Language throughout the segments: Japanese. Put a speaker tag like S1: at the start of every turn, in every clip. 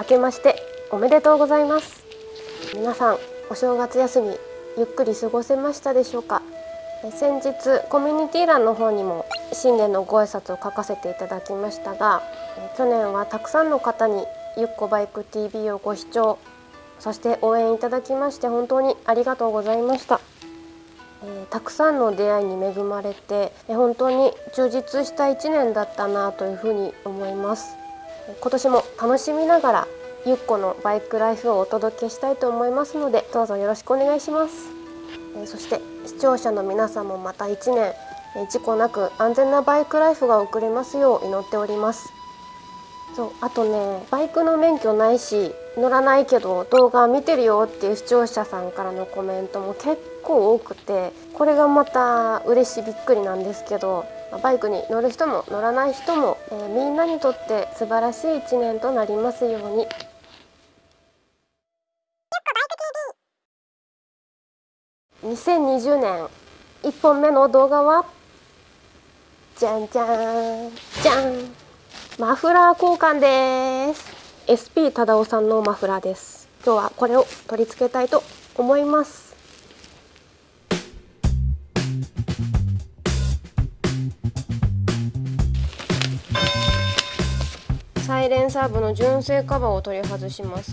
S1: 明けましておめでとうございます。皆さんお正月休みゆっくり過ごせましたでしょうか？先日コミュニティ欄の方にも新年のご挨拶を書かせていただきましたが去年はたくさんの方にゆっこバイク TV をご視聴そして応援いただきまして本当にありがとうございました、えー、たくさんの出会いに恵まれて本当に充実した1年だったなというふうに思います。今年も楽しみながらゆっこのバイクライフをお届けしたいと思いますのでどうぞよろしくお願いします、え、そして視聴者の皆さんもまた1年事故なく安全なバイクライフが送れますよう祈っております。そうあとねバイクの免許ないし乗らないけど動画見てるよっていう視聴者さんからのコメントも結構多くてこれがまた嬉しいびっくりなんですけどバイクに乗る人も乗らない人も、えー、みんなにとって素晴らしい一年となりますように。2020年1本目の動画はじゃんじゃんじゃんマフラー交換です。SP 忠夫さんのマフラーです。今日はこれを取り付けたいと思います。レンサーブの純正カバーを取り外します。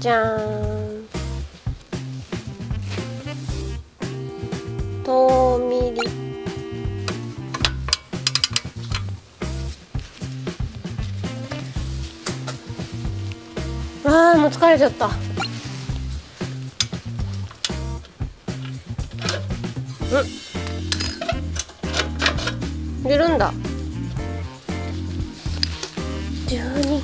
S1: じゃん。あーもう疲れちゃった。うん。出るんだ。12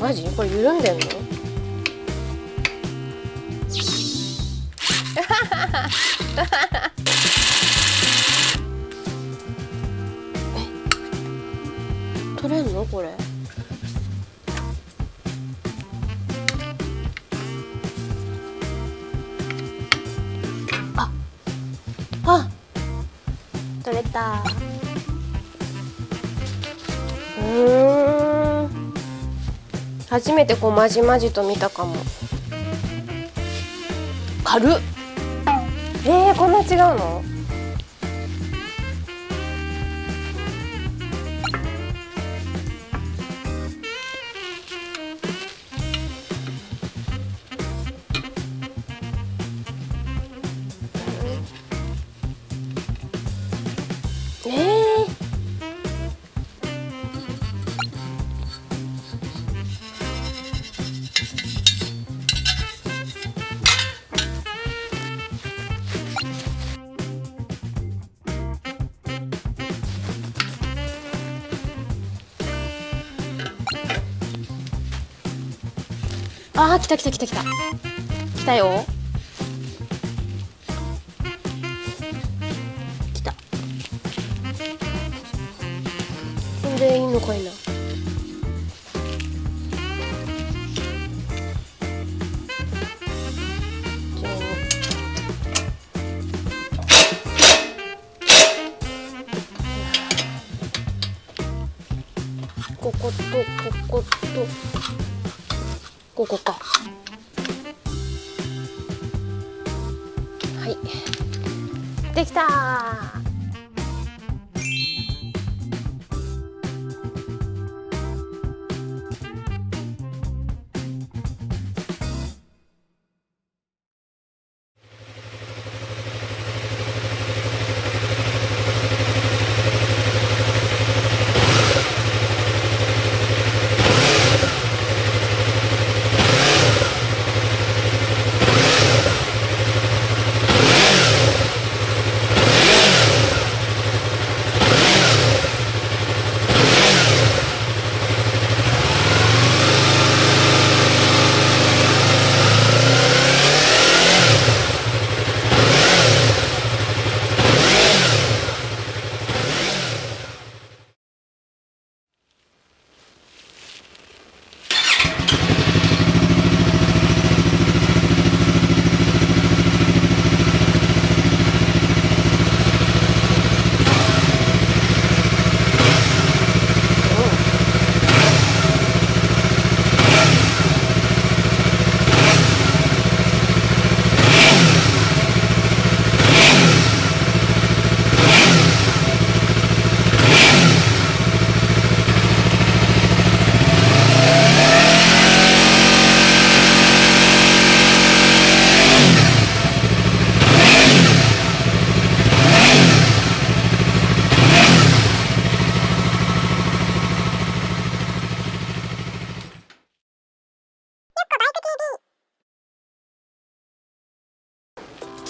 S1: マジ？これ緩んでんの？取れんの？これ。ああ取れた。うん。初めてこうまじまじと見たかも。軽っ。えー、こんな違うの？あー来た来た来た来た。来たよ。でいいのかいな。こことこことここか。はい。できた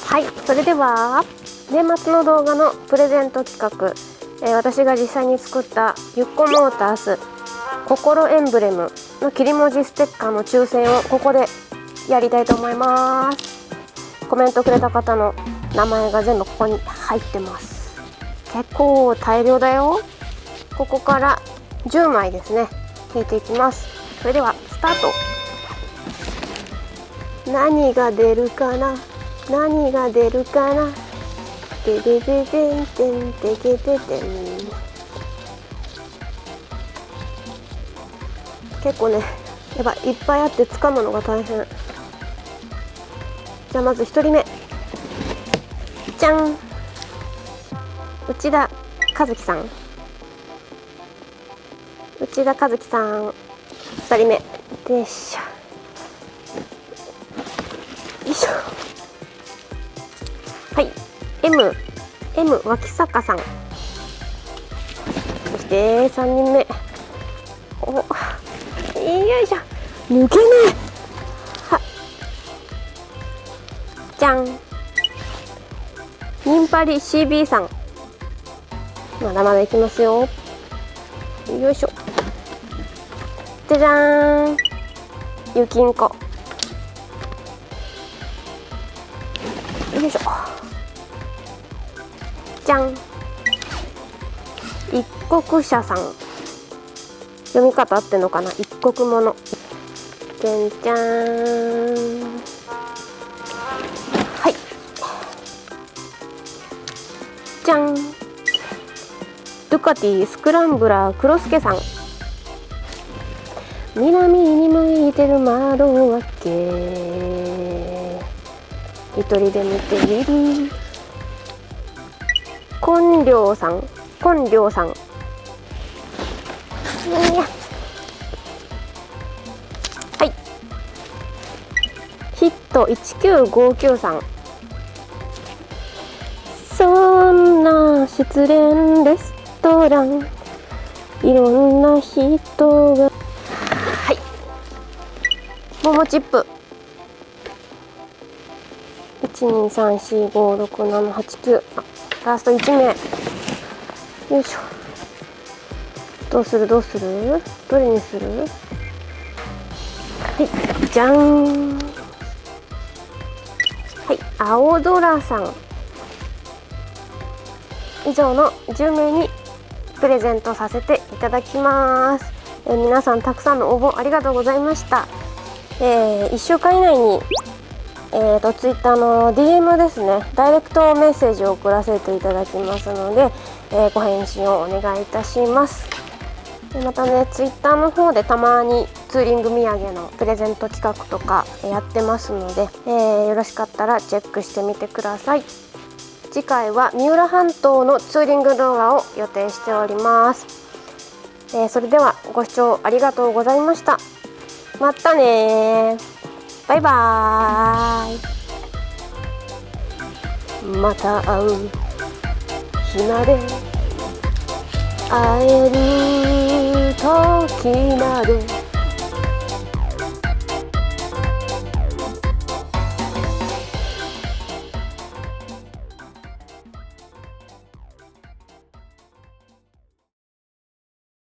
S1: はいそれでは年末の動画のプレゼント企画、えー、私が実際に作ったゆっこモータース心エンブレムの切り文字ステッカーの抽選をここでやりたいと思います。コメントくれた方の名前が全部ここに入ってます。結構大量だよ。ここから10枚ですね。引いていきます。それではスタート。何が出るかな。何が出るかなてでででんてんてけててん結構ねやばい。いっぱいあって掴むのが大変。じゃあまず1人目。じゃん。内田和樹さん。内田和樹さん。2人目でしょ。よいしょ。はい。M M 脇坂さん。そして3人目。およいしょ。抜けないはじゃん。ニンパリ CB さん。まだまだいきますよ。よいしょ。じゃじゃーん。ゆきんこ。じゃん。一国社さん。読み方合ってんのかな？一国ものじゃんじゃん。はい。じゃん。ドゥカティスクランブラークロスケさん。南に向いてる窓開け。一人で見てみる。根良さん。根良さん。はい。ヒット1959さん。そんな失恋レストラン。いろんな人が。モモチップ。一二三四五六七八九。ラスト一名。よいしょ。どうする？どうする？どれにする？はいじゃん。はい青空さん。以上の10名にプレゼントさせていただきます、え皆さんたくさんの応募ありがとうございました。えー、1週間以内に、えーと、ツイッターの DM ですね。ダイレクトメッセージを送らせていただきますので、えー、ご返信をお願いいたします。でまたねツイッターの方でたまにツーリング土産のプレゼント企画とかやってますので、えー、よろしかったらチェックしてみてください。次回は三浦半島のツーリング動画を予定しております、えー、それではご視聴ありがとうございました。またねバイバーイ。また会う日まで。会える時まで。